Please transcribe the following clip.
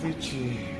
Fiji.